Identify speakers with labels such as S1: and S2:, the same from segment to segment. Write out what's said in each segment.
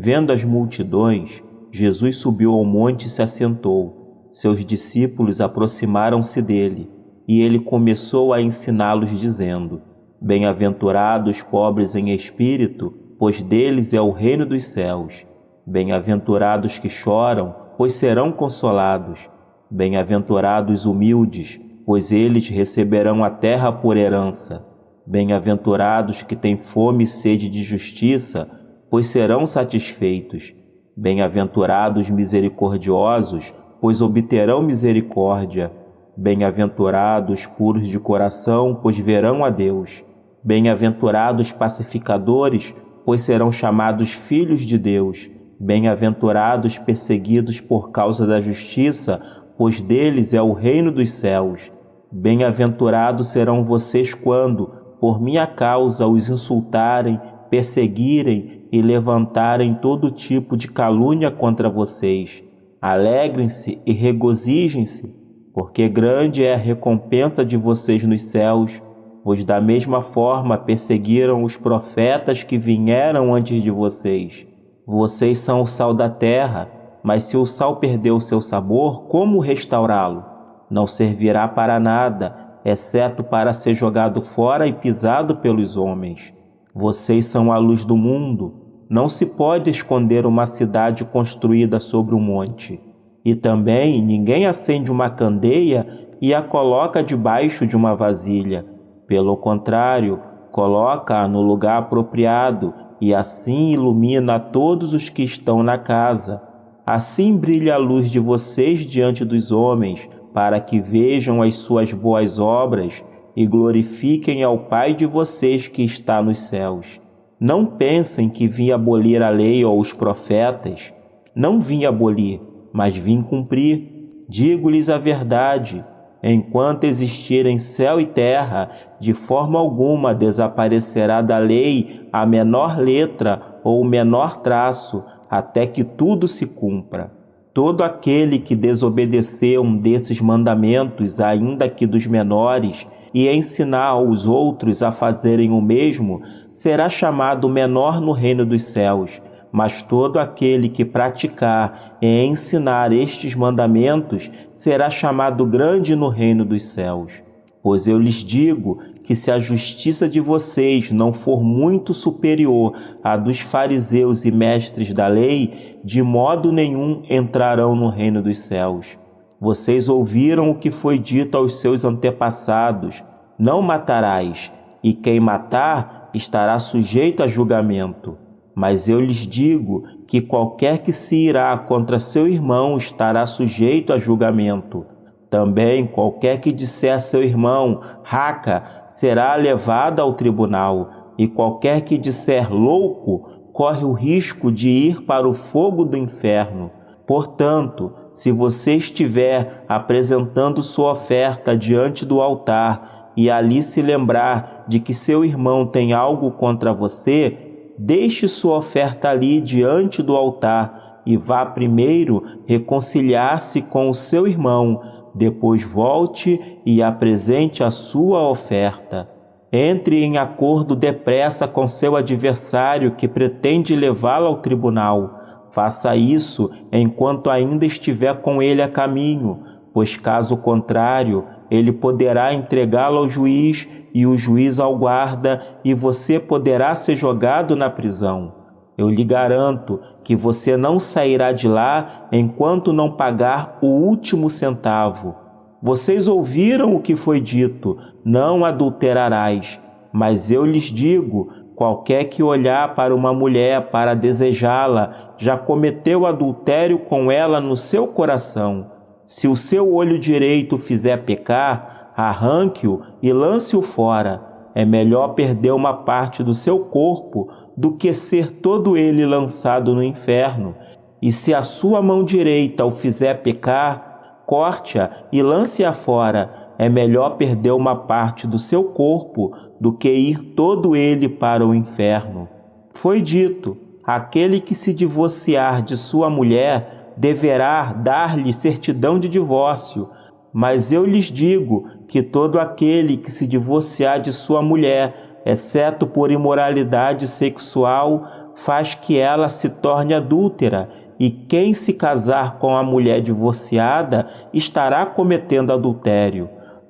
S1: Vendo as multidões, Jesus subiu ao monte e se assentou. Seus discípulos aproximaram-se dele, e ele começou a ensiná-los, dizendo: Bem-aventurados pobres em espírito, pois deles é o reino dos céus. Bem-aventurados que choram, pois serão consolados. Bem-aventurados humildes, pois eles receberão a terra por herança. Bem-aventurados que têm fome e sede de justiça, pois serão satisfeitos. Bem-aventurados misericordiosos, pois obterão misericórdia. Bem-aventurados puros de coração, pois verão a Deus. Bem-aventurados pacificadores, pois serão chamados filhos de Deus. Bem-aventurados perseguidos por causa da justiça, pois deles é o reino dos céus. Bem-aventurados serão vocês quando, por minha causa, os insultarem, perseguirem e levantarem todo tipo de calúnia contra vocês. Alegrem-se e regozijem-se, porque grande é a recompensa de vocês nos céus, pois da mesma forma perseguiram os profetas que vieram antes de vocês. Vocês são o sal da terra, mas se o sal perdeu seu sabor, como restaurá-lo? Não servirá para nada, exceto para ser jogado fora e pisado pelos homens. Vocês são a luz do mundo. Não se pode esconder uma cidade construída sobre um monte. E também ninguém acende uma candeia e a coloca debaixo de uma vasilha. Pelo contrário, coloca-a no lugar apropriado e assim ilumina todos os que estão na casa. Assim brilha a luz de vocês diante dos homens, para que vejam as suas boas obras e glorifiquem ao Pai de vocês que está nos céus. Não pensem que vim abolir a lei ou os profetas. Não vim abolir, mas vim cumprir. Digo-lhes a verdade. Enquanto existirem céu e terra, de forma alguma desaparecerá da lei a menor letra ou o menor traço, até que tudo se cumpra. Todo aquele que desobedecer um desses mandamentos, ainda que dos menores, e ensinar aos outros a fazerem o mesmo, será chamado menor no reino dos céus. Mas todo aquele que praticar e ensinar estes mandamentos será chamado grande no reino dos céus. Pois eu lhes digo que se a justiça de vocês não for muito superior à dos fariseus e mestres da lei, de modo nenhum entrarão no reino dos céus. Vocês ouviram o que foi dito aos seus antepassados: Não matarás, e quem matar estará sujeito a julgamento. Mas eu lhes digo que qualquer que se irá contra seu irmão estará sujeito a julgamento. Também qualquer que disser a seu irmão, raca, será levado ao tribunal, e qualquer que disser louco, corre o risco de ir para o fogo do inferno. Portanto, se você estiver apresentando sua oferta diante do altar e ali se lembrar de que seu irmão tem algo contra você, deixe sua oferta ali diante do altar e vá primeiro reconciliar-se com o seu irmão, depois volte e apresente a sua oferta. Entre em acordo depressa com seu adversário que pretende levá-lo ao tribunal Faça isso enquanto ainda estiver com ele a caminho, pois caso contrário, ele poderá entregá-lo ao juiz e o juiz ao guarda, e você poderá ser jogado na prisão. Eu lhe garanto que você não sairá de lá enquanto não pagar o último centavo. Vocês ouviram o que foi dito: não adulterarás. Mas eu lhes digo: Qualquer que olhar para uma mulher para desejá-la já cometeu adultério com ela no seu coração. Se o seu olho direito fizer pecar, arranque-o e lance-o fora. É melhor perder uma parte do seu corpo do que ser todo ele lançado no inferno. E se a sua mão direita o fizer pecar, corte-a e lance-a fora é melhor perder uma parte do seu corpo do que ir todo ele para o inferno. Foi dito: aquele que se divorciar de sua mulher deverá dar-lhe certidão de divórcio. Mas eu lhes digo que todo aquele que se divorciar de sua mulher, exceto por imoralidade sexual, faz que ela se torne adúltera, e quem se casar com a mulher divorciada estará cometendo adultério.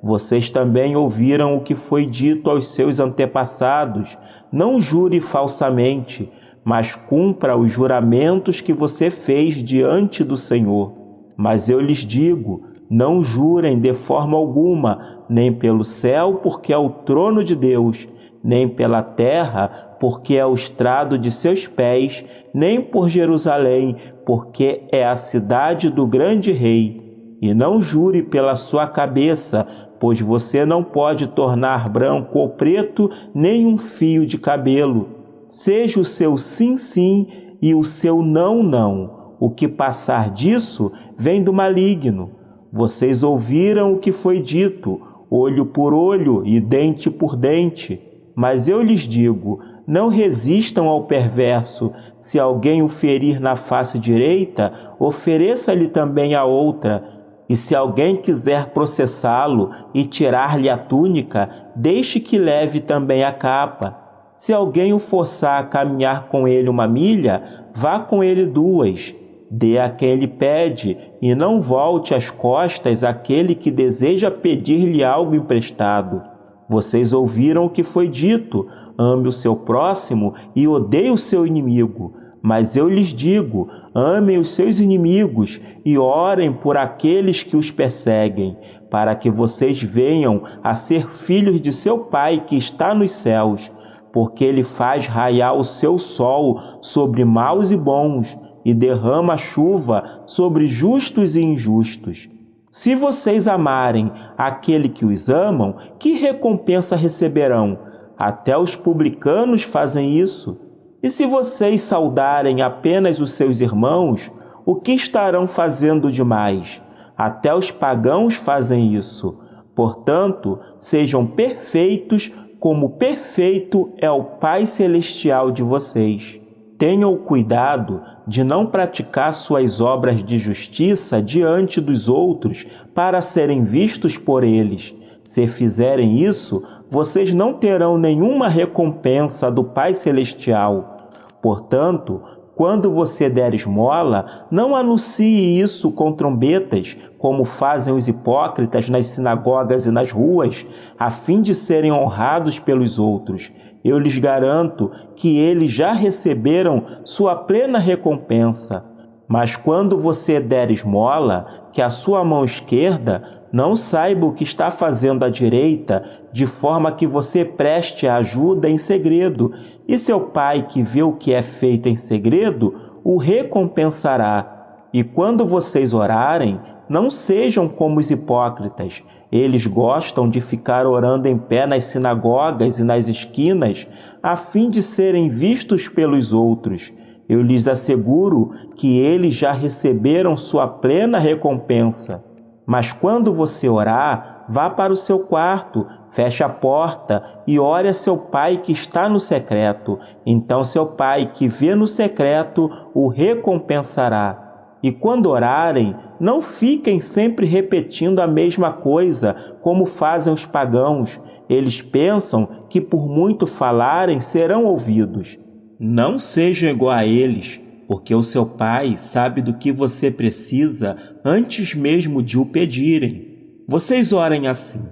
S1: Vocês também ouviram o que foi dito aos seus antepassados: não jure falsamente, mas cumpra os juramentos que você fez diante do Senhor. Mas eu lhes digo: não jurem de forma alguma, nem pelo céu, porque é o trono de Deus, nem pela terra, porque é o estrado de seus pés, nem por Jerusalém, porque é a cidade do grande rei. E não jure pela sua cabeça, pois você não pode tornar branco ou preto nem um fio de cabelo. Seja o seu sim, sim e o seu não, não. O que passar disso vem do maligno. Vocês ouviram o que foi dito, olho por olho e dente por dente. Mas eu lhes digo: não resistam ao perverso. Se alguém o ferir na face direita, ofereça-lhe também a outra. E se alguém quiser processá-lo e tirar-lhe a túnica, deixe que leve também a capa. Se alguém o forçar a caminhar com ele uma milha, vá com ele duas. Dê a quem lhe pede, e não volte as costas àquele que deseja pedir-lhe algo emprestado. Vocês ouviram o que foi dito: ame o seu próximo e odeie o seu inimigo. Mas eu lhes digo: amem os seus inimigos e orem por aqueles que os perseguem, para que vocês venham a ser filhos de seu Pai que está nos céus, porque ele faz raiar o seu sol sobre maus e bons e derrama chuva sobre justos e injustos. Se vocês amarem aquele que os amam, que recompensa receberão? Até os publicanos fazem isso. E se vocês saudarem apenas os seus irmãos, o que estarão fazendo demais? Até os pagãos fazem isso. Portanto, sejam perfeitos, como perfeito é o Pai Celestial de vocês. Tenham cuidado de não praticar suas obras de justiça diante dos outros para serem vistos por eles. Se fizerem isso, vocês não terão nenhuma recompensa do Pai Celestial. Portanto, quando você der esmola, não anuncie isso com trombetas, como fazem os hipócritas nas sinagogas e nas ruas, a fim de serem honrados pelos outros. Eu lhes garanto que eles já receberam sua plena recompensa. Mas quando você der esmola, que a sua mão esquerda não saiba o que está fazendo a direita, de forma que você preste ajuda em segredo, e seu pai, que vê o que é feito em segredo, o recompensará. E quando vocês orarem, não sejam como os hipócritas. Eles gostam de ficar orando em pé nas sinagogas e nas esquinas, a fim de serem vistos pelos outros. Eu lhes asseguro que eles já receberam sua plena recompensa. Mas quando você orar, vá para o seu quarto, feche a porta e ore a seu pai que está no secreto. Então seu pai que vê no secreto o recompensará. E quando orarem, não fiquem sempre repetindo a mesma coisa, como fazem os pagãos. Eles pensam que por muito falarem serão ouvidos. Não sejam igual a eles, porque o seu Pai sabe do que você precisa antes mesmo de o pedirem. Vocês orem assim: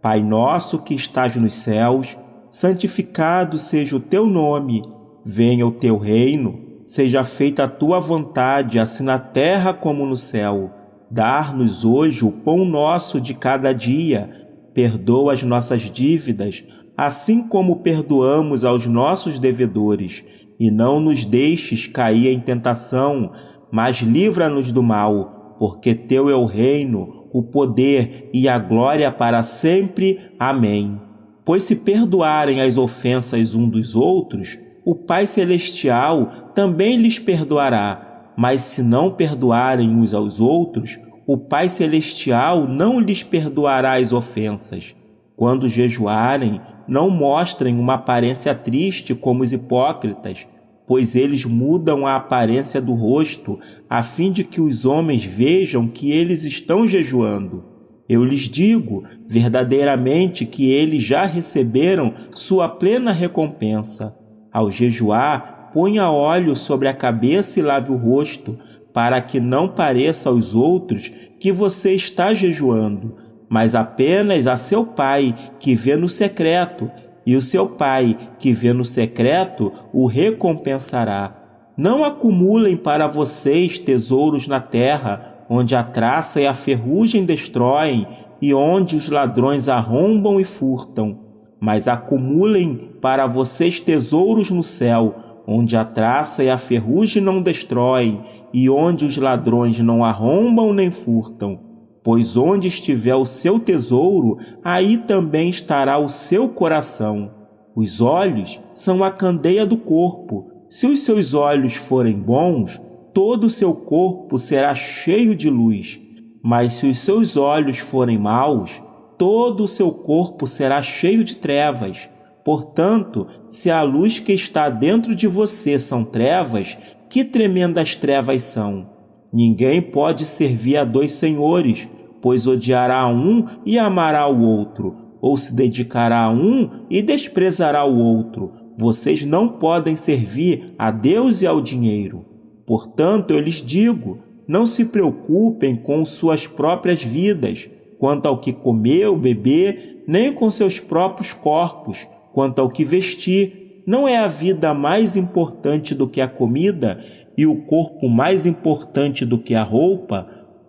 S1: Pai nosso que estás nos céus, santificado seja o teu nome, venha o teu reino Seja feita a tua vontade, assim na terra como no céu. Dar-nos hoje o pão nosso de cada dia. Perdoa as nossas dívidas, assim como perdoamos aos nossos devedores. E não nos deixes cair em tentação, mas livra-nos do mal, porque teu é o reino, o poder e a glória para sempre. Amém. Pois se perdoarem as ofensas um dos outros, o Pai Celestial também lhes perdoará. Mas se não perdoarem uns aos outros, o Pai Celestial não lhes perdoará as ofensas. Quando jejuarem, não mostrem uma aparência triste como os hipócritas, pois eles mudam a aparência do rosto, a fim de que os homens vejam que eles estão jejuando. Eu lhes digo verdadeiramente que eles já receberam sua plena recompensa. Ao jejuar, ponha óleo sobre a cabeça e lave o rosto, para que não pareça aos outros que você está jejuando, mas apenas a seu pai que vê no secreto, e o seu pai que vê no secreto o recompensará. Não acumulem para vocês tesouros na terra, onde a traça e a ferrugem destroem, e onde os ladrões arrombam e furtam. Mas acumulem para vocês tesouros no céu, onde a traça e a ferrugem não destroem, e onde os ladrões não arrombam nem furtam. Pois onde estiver o seu tesouro, aí também estará o seu coração. Os olhos são a candeia do corpo. Se os seus olhos forem bons, todo o seu corpo será cheio de luz. Mas se os seus olhos forem maus, todo o seu corpo será cheio de trevas. Portanto, se a luz que está dentro de você são trevas, que tremendas trevas são! Ninguém pode servir a dois senhores, pois odiará um e amará o outro, ou se dedicará a um e desprezará o outro. Vocês não podem servir a Deus e ao dinheiro. Portanto, eu lhes digo: não se preocupem com suas próprias vidas, quanto ao que comer ou beber, nem com seus próprios corpos, quanto ao que vestir. Não é a vida mais importante do que a comida e o corpo mais importante do que a roupa?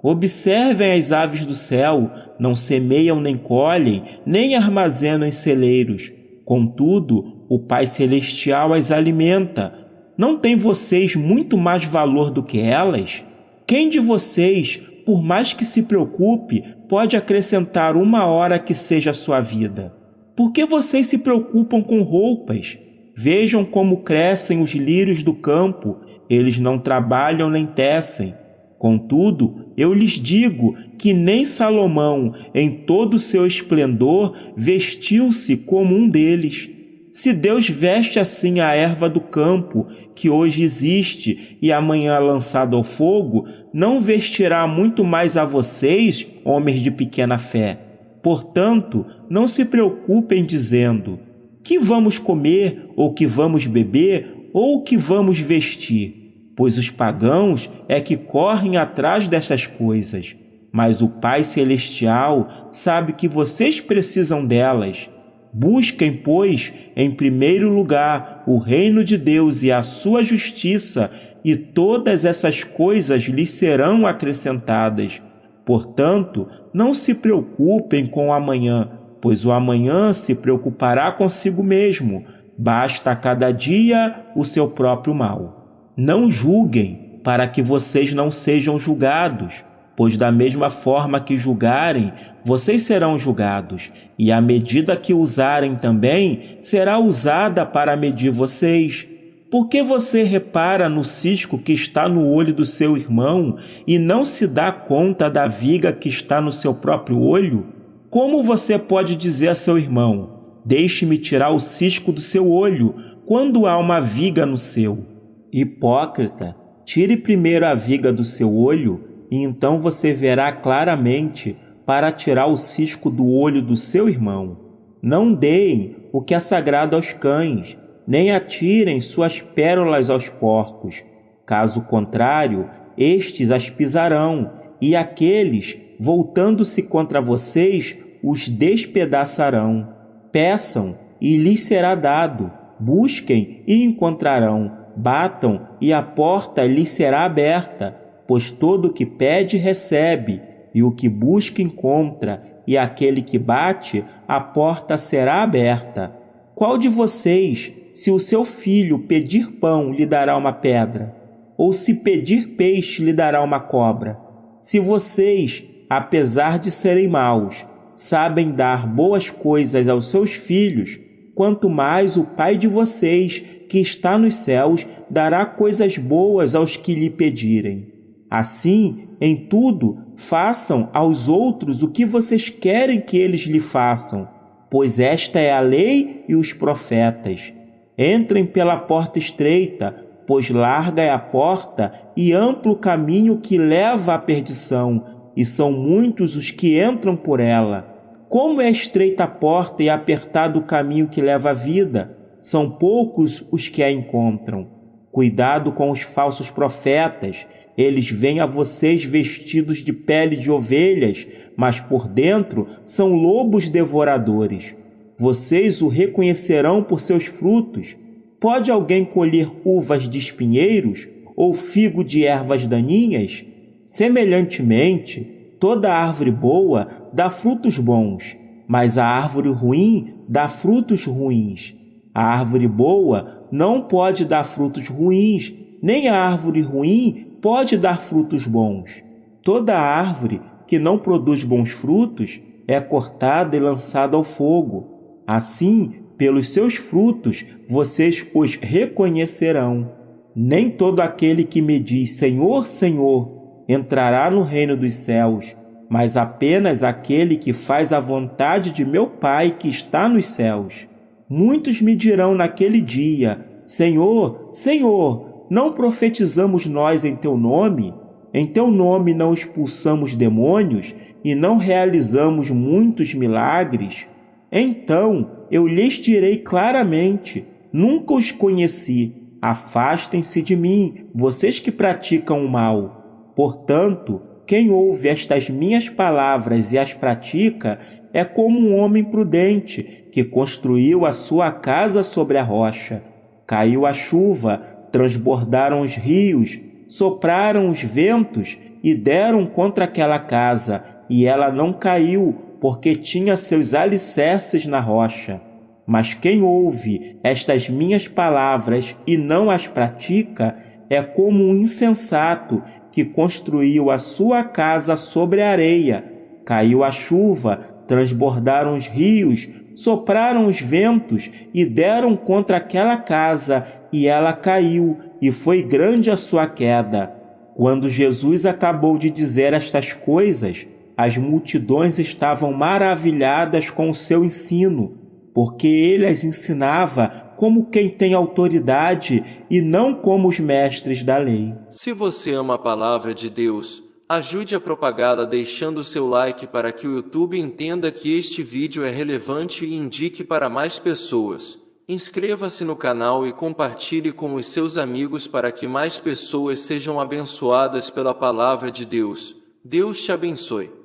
S1: Observem as aves do céu, não semeiam nem colhem, nem armazenam em celeiros. Contudo, o Pai Celestial as alimenta. Não tem vocês muito mais valor do que elas? Quem de vocês, por mais que se preocupe, pode acrescentar uma hora que seja a sua vida? Por que vocês se preocupam com roupas? Vejam como crescem os lírios do campo, eles não trabalham nem tecem. Contudo, eu lhes digo que nem Salomão, em todo o seu esplendor, vestiu-se como um deles. Se Deus veste assim a erva do campo, que hoje existe e amanhã lançada ao fogo, não vestirá muito mais a vocês, homens de pequena fé. Portanto, não se preocupem dizendo: que vamos comer, ou que vamos beber, ou que vamos vestir? Pois os pagãos é que correm atrás dessas coisas. Mas o Pai Celestial sabe que vocês precisam delas. Busquem, pois, em primeiro lugar o reino de Deus e a sua justiça, e todas essas coisas lhes serão acrescentadas. Portanto, não se preocupem com o amanhã, pois o amanhã se preocupará consigo mesmo. Basta a cada dia o seu próprio mal. Não julguem, para que vocês não sejam julgados, pois da mesma forma que julgarem, vocês serão julgados, e a medida que usarem também será usada para medir vocês. Por que você repara no cisco que está no olho do seu irmão e não se dá conta da viga que está no seu próprio olho? Como você pode dizer a seu irmão: Deixe-me tirar o cisco do seu olho, quando há uma viga no seu? Hipócrita, tire primeiro a viga do seu olho, e então você verá claramente para tirar o cisco do olho do seu irmão. Não deem o que é sagrado aos cães nem atirem suas pérolas aos porcos. Caso contrário, estes as pisarão, e aqueles, voltando-se contra vocês, os despedaçarão. Peçam, e lhes será dado. Busquem, e encontrarão. Batam, e a porta lhes será aberta. Pois todo o que pede, recebe, e o que busca, encontra, e aquele que bate, a porta será aberta. Qual de vocês, se o seu filho pedir pão, lhe dará uma pedra? Ou se pedir peixe, lhe dará uma cobra? Se vocês, apesar de serem maus, sabem dar boas coisas aos seus filhos, quanto mais o Pai de vocês, que está nos céus, dará coisas boas aos que lhe pedirem. Assim, em tudo, façam aos outros o que vocês querem que eles lhe façam, pois esta é a lei e os profetas. Entrem pela porta estreita, pois larga é a porta e amplo o caminho que leva à perdição, e são muitos os que entram por ela. Como é estreita a porta e apertado o caminho que leva à vida, são poucos os que a encontram. Cuidado com os falsos profetas. Eles vêm a vocês vestidos de pele de ovelhas, mas por dentro são lobos devoradores. Vocês o reconhecerão por seus frutos. Pode alguém colher uvas de espinheiros ou figo de ervas daninhas? Semelhantemente, toda árvore boa dá frutos bons, mas a árvore ruim dá frutos ruins. A árvore boa não pode dar frutos ruins, nem a árvore ruim pode dar frutos bons. Toda árvore que não produz bons frutos é cortada e lançada ao fogo. Assim, pelos seus frutos vocês os reconhecerão. Nem todo aquele que me diz Senhor, Senhor entrará no reino dos céus, mas apenas aquele que faz a vontade de meu Pai que está nos céus. Muitos me dirão naquele dia: Senhor, Senhor, não profetizamos nós em teu nome? Em teu nome não expulsamos demônios e não realizamos muitos milagres? Então eu lhes direi claramente: nunca os conheci. Afastem-se de mim, vocês que praticam o mal. Portanto, quem ouve estas minhas palavras e as pratica é como um homem prudente que construiu a sua casa sobre a rocha. Caiu a chuva, transbordaram os rios, sopraram os ventos e deram contra aquela casa, e ela não caiu, porque tinha seus alicerces na rocha. Mas quem ouve estas minhas palavras e não as pratica é como um insensato que construiu a sua casa sobre a areia. Caiu a chuva, transbordaram os rios, sopraram os ventos e deram contra aquela casa, e ela caiu, e foi grande a sua queda. Quando Jesus acabou de dizer estas coisas, as multidões estavam maravilhadas com o seu ensino, porque ele as ensinava como quem tem autoridade e não como os mestres da lei.
S2: Se você ama a palavra de Deus, Ajude a propagá-la deixando seu like para que o YouTube entenda que este vídeo é relevante e indique para mais pessoas. Inscreva-se no canal e compartilhe com os seus amigos para que mais pessoas sejam abençoadas pela palavra de Deus. Deus te abençoe.